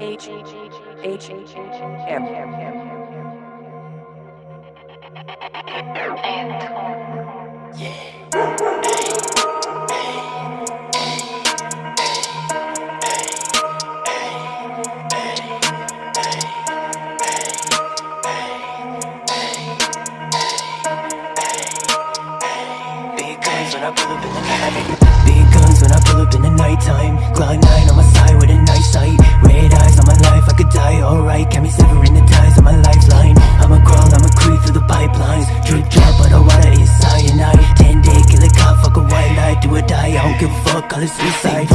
H H M and yeah. Big guns when I pull up in call it suicide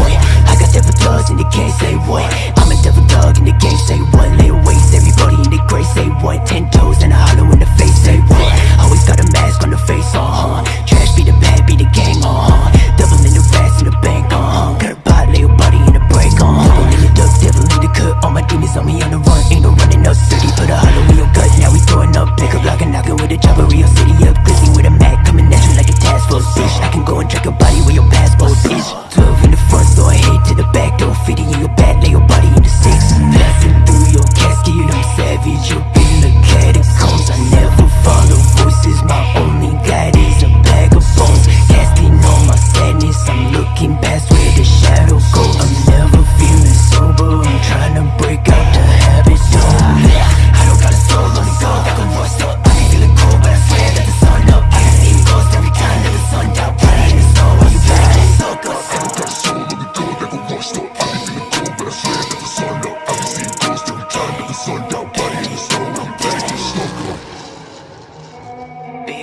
Big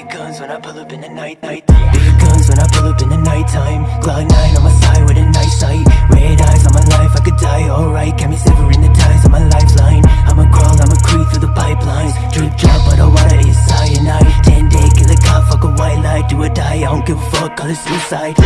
guns when I pull up in the night, night. Big guns when I pull up in the night time Glock 9 on my side with a nice sight. Red eyes on my life, I could die alright. Got me severing the ties on my lifeline. I'ma crawl, I'ma creep through the pipelines. Drip drop, but the water is cyanide. 10 day killer cop, fuck a white light Do or die, I don't give a fuck, call it suicide.